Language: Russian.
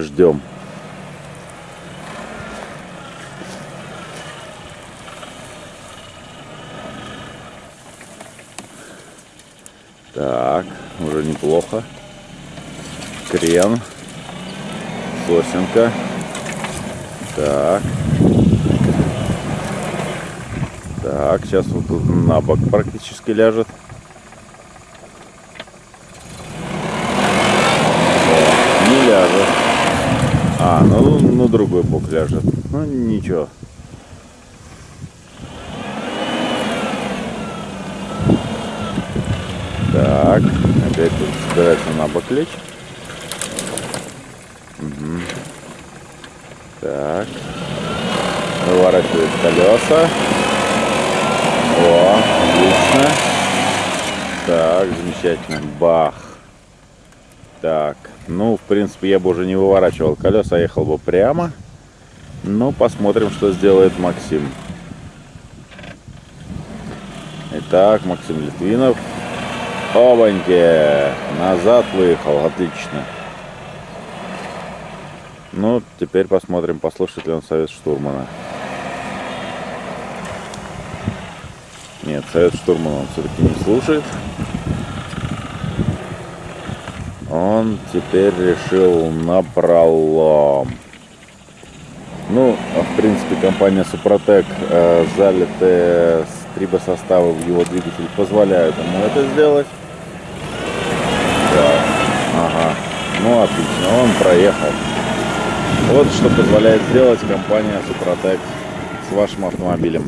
ждем. Так, уже неплохо. Крен. Сосенка. Так. Так, сейчас вот тут на бок практически ляжет. О, Не ляжет. А, ну, ну другой бок ляжет. Ну ничего. Так, опять тут собирается на бок лечь. Мгм. Так. Выворачивает колеса. О, отлично. Так, замечательно. Бах. Так, ну, в принципе, я бы уже не выворачивал колеса, а ехал бы прямо. Ну, посмотрим, что сделает Максим. Итак, Максим Литвинов. Обаньки! Назад выехал, отлично. Ну, теперь посмотрим, послушает ли он совет штурмана. Нет, совет штурмана он все-таки не слушает. Он теперь решил на пролом. Ну, в принципе, компания Супротек э, залитые трибосоставы в его двигатель позволяют ему это сделать. Так, ага. Ну, отлично, он проехал. Вот что позволяет сделать компания Супротек с вашим автомобилем.